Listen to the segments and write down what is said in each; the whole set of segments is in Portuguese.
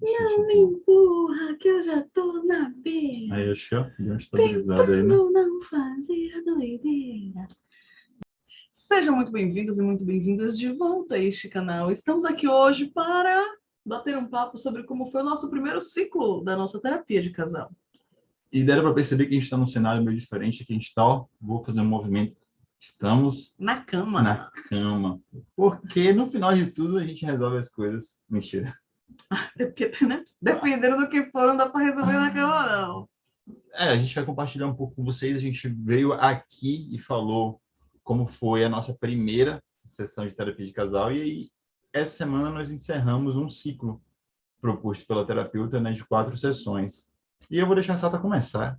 Não me empurra, que eu já tô na beira. Aí, acho que ó, deu uma estabilizada aí, né? Não fazer doideira. Sejam muito bem-vindos e muito bem-vindas de volta a este canal. Estamos aqui hoje para bater um papo sobre como foi o nosso primeiro ciclo da nossa terapia de casal. E deram para perceber que a gente está num cenário meio diferente, que a gente está, ó, vou fazer um movimento. Estamos Na cama. na cama. Porque no final de tudo a gente resolve as coisas. Mentira. Até porque, né? Dependendo do que for, não dá para resolver na cama, não. É, a gente vai compartilhar um pouco com vocês. A gente veio aqui e falou como foi a nossa primeira sessão de terapia de casal. E aí, essa semana nós encerramos um ciclo proposto pela terapeuta né, de quatro sessões. E eu vou deixar a Sata começar.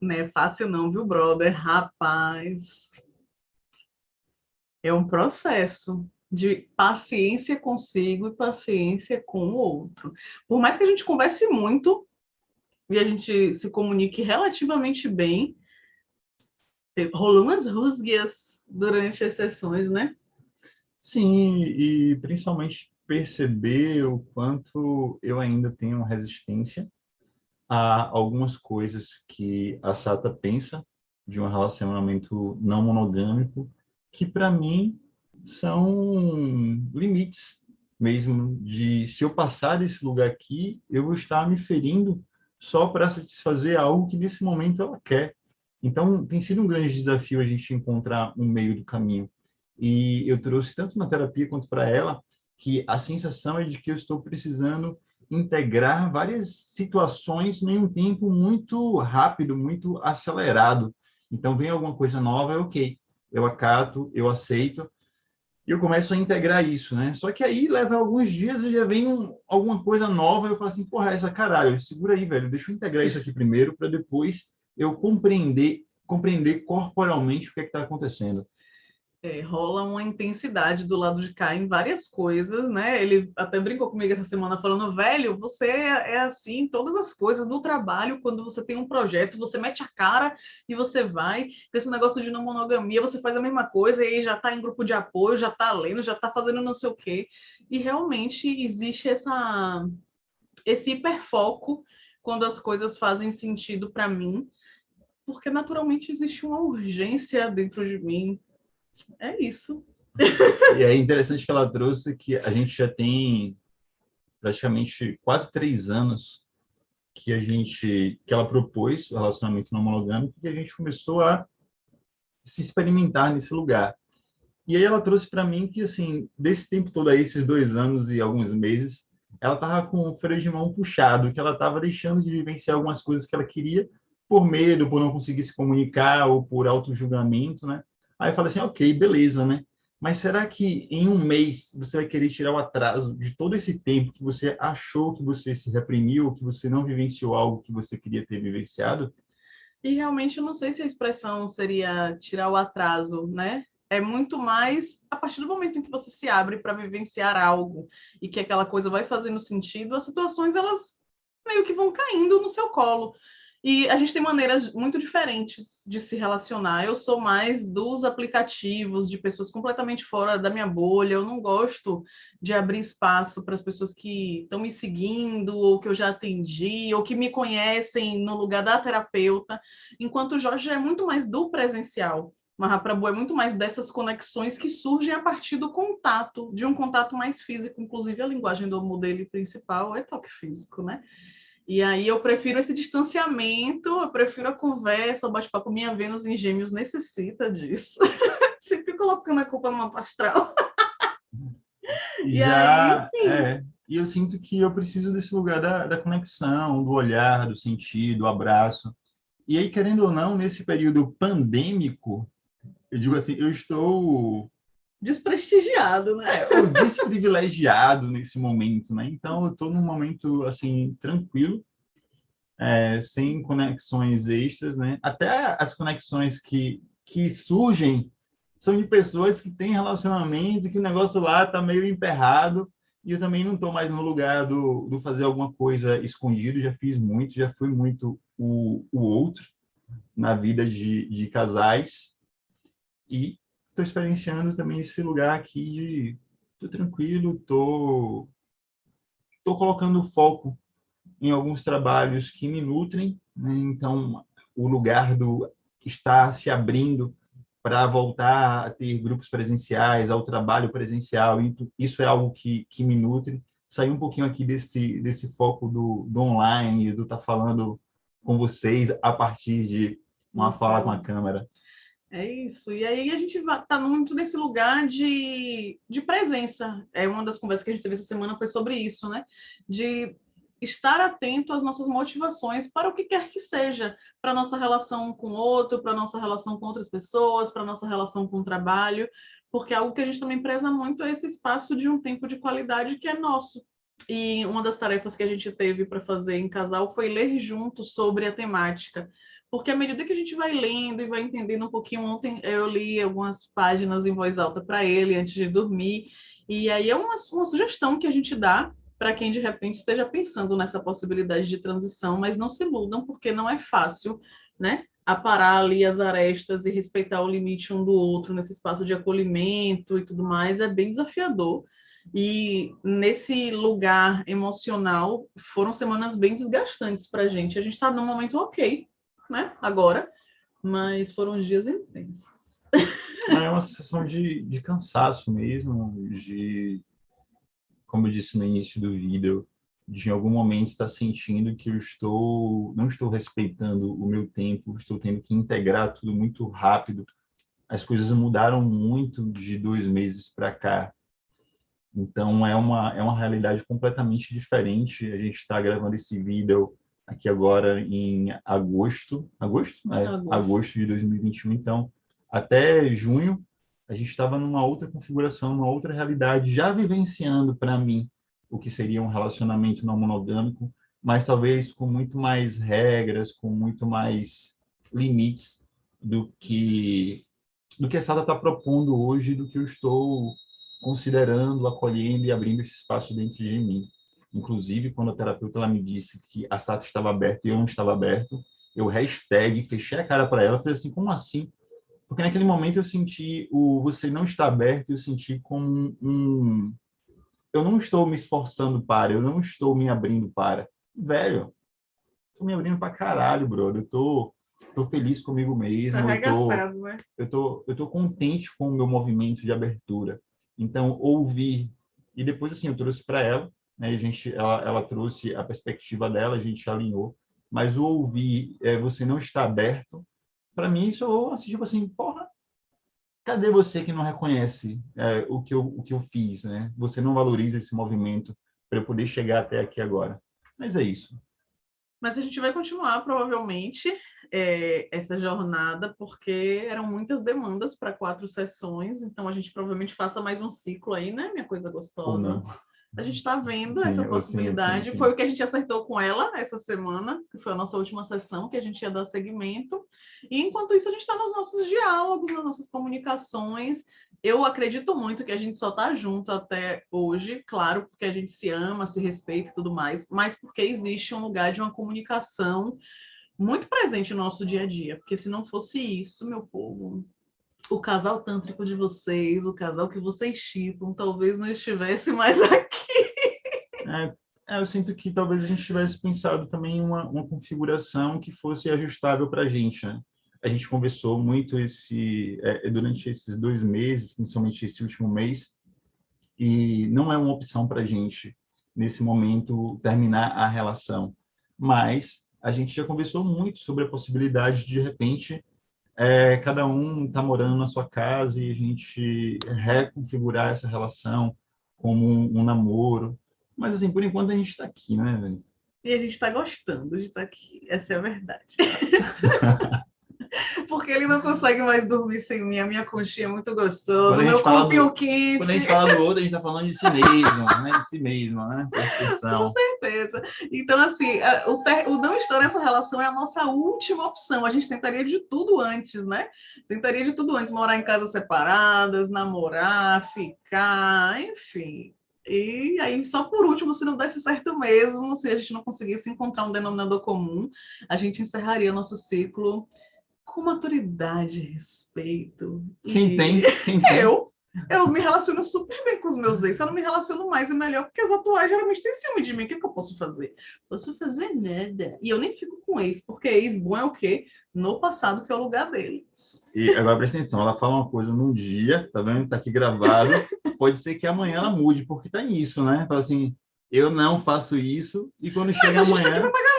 Não é fácil não, viu, brother? Rapaz. É um processo de paciência consigo e paciência com o outro. Por mais que a gente converse muito e a gente se comunique relativamente bem, rolou umas rusguias durante as sessões, né? Sim, e principalmente perceber o quanto eu ainda tenho resistência a algumas coisas que a Sata pensa de um relacionamento não monogâmico, que para mim são limites mesmo de se eu passar desse lugar aqui, eu vou estar me ferindo só para satisfazer algo que nesse momento ela quer. Então, tem sido um grande desafio a gente encontrar um meio do caminho. E eu trouxe tanto na terapia quanto para ela que a sensação é de que eu estou precisando integrar várias situações em um tempo muito rápido, muito acelerado. Então, vem alguma coisa nova, é ok. Eu acato, eu aceito, e eu começo a integrar isso, né? Só que aí leva alguns dias e já vem um, alguma coisa nova, eu falo assim, porra, essa caralho, segura aí, velho, deixa eu integrar isso aqui primeiro, para depois eu compreender, compreender corporalmente o que é está acontecendo. É, rola uma intensidade do lado de cá em várias coisas, né? Ele até brincou comigo essa semana falando, velho, você é assim em todas as coisas, no trabalho, quando você tem um projeto, você mete a cara e você vai, esse negócio de não monogamia, você faz a mesma coisa e aí já tá em grupo de apoio, já tá lendo, já tá fazendo não sei o quê. E realmente existe essa esse hiperfoco quando as coisas fazem sentido para mim, porque naturalmente existe uma urgência dentro de mim é isso. E é interessante que ela trouxe que a gente já tem praticamente quase três anos que a gente que ela propôs o relacionamento não monogâmico e a gente começou a se experimentar nesse lugar. E aí ela trouxe para mim que assim desse tempo todo aí, esses dois anos e alguns meses, ela tava com o freio de mão puxado, que ela tava deixando de vivenciar algumas coisas que ela queria por medo, por não conseguir se comunicar ou por auto-julgamento, né? Aí eu falei assim, ok, beleza, né? Mas será que em um mês você vai querer tirar o atraso de todo esse tempo que você achou que você se reprimiu, que você não vivenciou algo que você queria ter vivenciado? E realmente eu não sei se a expressão seria tirar o atraso, né? É muito mais a partir do momento em que você se abre para vivenciar algo e que aquela coisa vai fazendo sentido, as situações elas meio que vão caindo no seu colo. E a gente tem maneiras muito diferentes de se relacionar. Eu sou mais dos aplicativos, de pessoas completamente fora da minha bolha. Eu não gosto de abrir espaço para as pessoas que estão me seguindo, ou que eu já atendi, ou que me conhecem no lugar da terapeuta. Enquanto o Jorge é muito mais do presencial. Mahaprabhu é muito mais dessas conexões que surgem a partir do contato, de um contato mais físico. Inclusive, a linguagem do modelo principal é toque físico, né? E aí eu prefiro esse distanciamento, eu prefiro a conversa, o bate-papo. Minha Vênus em Gêmeos necessita disso. Sempre colocando a culpa numa astral. E Já, aí, enfim. é, e eu sinto que eu preciso desse lugar da, da conexão, do olhar, do sentido, do abraço. E aí, querendo ou não, nesse período pandêmico, eu digo assim, eu estou Desprestigiado, né? é, o desprivilegiado nesse momento, né? Então, eu estou num momento, assim, tranquilo, é, sem conexões extras, né? Até as conexões que, que surgem são de pessoas que têm relacionamento, que o negócio lá está meio emperrado, e eu também não estou mais no lugar do, do fazer alguma coisa escondido, já fiz muito, já fui muito o, o outro na vida de, de casais, e estou experienciando também esse lugar aqui de tô tranquilo, tô estou colocando foco em alguns trabalhos que me nutrem, né? então o lugar do está se abrindo para voltar a ter grupos presenciais, ao trabalho presencial, isso é algo que, que me nutre. Sair um pouquinho aqui desse, desse foco do, do online, do estar tá falando com vocês a partir de uma fala com a câmera. É isso. E aí a gente está muito nesse lugar de, de presença. É uma das conversas que a gente teve essa semana foi sobre isso, né? De estar atento às nossas motivações para o que quer que seja, para nossa relação com o outro, para nossa relação com outras pessoas, para nossa relação com o trabalho, porque algo que a gente também preza muito é esse espaço de um tempo de qualidade que é nosso. E uma das tarefas que a gente teve para fazer em casal foi ler junto sobre a temática. Porque à medida que a gente vai lendo e vai entendendo um pouquinho, ontem eu li algumas páginas em voz alta para ele antes de dormir, e aí é uma, uma sugestão que a gente dá para quem de repente esteja pensando nessa possibilidade de transição, mas não se iludam, porque não é fácil, né? Aparar ali as arestas e respeitar o limite um do outro nesse espaço de acolhimento e tudo mais, é bem desafiador. E nesse lugar emocional, foram semanas bem desgastantes para a gente. A gente está num momento ok, né? Agora, mas foram dias intensos. É uma sensação de, de cansaço mesmo, de como eu disse no início do vídeo, de em algum momento estar sentindo que eu estou não estou respeitando o meu tempo, estou tendo que integrar tudo muito rápido. As coisas mudaram muito de dois meses para cá. Então é uma é uma realidade completamente diferente. A gente está gravando esse vídeo aqui agora em agosto, agosto, é, agosto. agosto de 2021. Então até junho a gente estava numa outra configuração, numa outra realidade, já vivenciando para mim o que seria um relacionamento não monogâmico, mas talvez com muito mais regras, com muito mais limites do que do que a Sada está propondo hoje, do que eu estou considerando, acolhendo e abrindo esse espaço dentro de mim. Inclusive, quando a terapeuta ela me disse que a SATA estava aberta e eu não estava aberto, eu hashtag, fechei a cara para ela, falei assim, como assim? Porque naquele momento eu senti o você não está aberto, eu senti como um eu não estou me esforçando para, eu não estou me abrindo para. Velho, estou me abrindo para caralho, brother. Eu tô tô feliz comigo mesmo, eu tô, né? eu tô eu tô contente com o meu movimento de abertura. Então, ouvir e depois assim eu trouxe para ela, né, a gente ela, ela trouxe a perspectiva dela, a gente alinhou, mas o ouvir é, você não está aberto para mim, isso assim, tipo assim, porra, cadê você que não reconhece é, o, que eu, o que eu fiz, né? Você não valoriza esse movimento para eu poder chegar até aqui agora. Mas é isso. Mas a gente vai continuar, provavelmente, é, essa jornada, porque eram muitas demandas para quatro sessões, então a gente provavelmente faça mais um ciclo aí, né, minha coisa gostosa? A gente está vendo sim, essa possibilidade. Sim, sim, foi o que a gente acertou com ela essa semana, que foi a nossa última sessão, que a gente ia dar segmento. E enquanto isso, a gente está nos nossos diálogos, nas nossas comunicações. Eu acredito muito que a gente só está junto até hoje, claro, porque a gente se ama, se respeita e tudo mais, mas porque existe um lugar de uma comunicação muito presente no nosso dia a dia. Porque se não fosse isso, meu povo, o casal tântrico de vocês, o casal que vocês chipam, talvez não estivesse mais aqui. É, é, eu sinto que talvez a gente tivesse pensado também uma, uma configuração que fosse ajustável para a gente, né? A gente conversou muito esse é, durante esses dois meses, principalmente esse último mês, e não é uma opção para a gente, nesse momento, terminar a relação. Mas a gente já conversou muito sobre a possibilidade de, de repente, é, cada um está morando na sua casa e a gente reconfigurar essa relação como um, um namoro. Mas, assim, por enquanto a gente está aqui, né, velho? E a gente está gostando de estar tá aqui, essa é a verdade. Porque ele não consegue mais dormir sem mim. A minha conchinha é muito gostosa. Meu corpinho quente. Quando a gente fala do outro, a gente está falando de si mesmo, né? De si mesmo, né? Com certeza. Então, assim, o, ter... o não estar nessa relação é a nossa última opção. A gente tentaria de tudo antes, né? Tentaria de tudo antes. Morar em casas separadas, namorar, ficar, enfim. E aí, só por último, se não desse certo mesmo, se a gente não conseguisse encontrar um denominador comum, a gente encerraria nosso ciclo com maturidade, respeito. Quem e... tem? Quem tem? Eu. Eu me relaciono super bem com os meus ex, eu não me relaciono mais e melhor, porque as atuais geralmente têm ciúme de mim. O que, que eu posso fazer? Posso fazer nada. E eu nem fico com ex, porque ex bom é o quê? No passado, que é o lugar deles. E agora presta atenção, ela fala uma coisa num dia, tá vendo? Tá aqui gravado. Pode ser que amanhã ela mude, porque tá nisso, né? Fala assim, eu não faço isso, e quando Mas chega a gente tá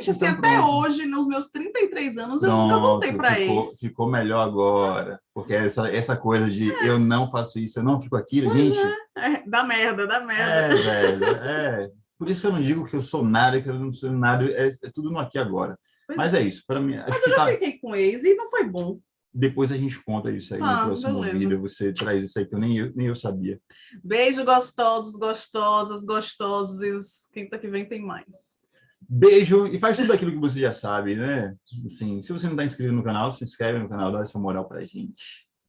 gente? Assim, Então, até pronto. hoje, nos meus 33 anos, eu nunca voltei ficou, ex. ficou melhor agora. Porque essa, essa coisa de eu não faço isso, eu não fico aquilo, Pois gente. É, dá merda, dá É, merda. velho, é. Por isso que eu não digo que eu sou nada, que eu não sou nada, é, é tudo no aqui agora. Pois Mas é isso, para mim, Mas eu já tá, fiquei com ex e não foi bom. depois a gente conta isso aí Tá, no próximo beleza. vídeo, você traz isso aí que eu nem eu, nem eu sabia. Beijo, gostosos, gostosas, gostosos. Quinta que vem tem mais. Beijo e faz tudo aquilo que você já sabe, né? Assim, se você não está inscrito no canal, se inscreve no canal, dá essa moral pra gente.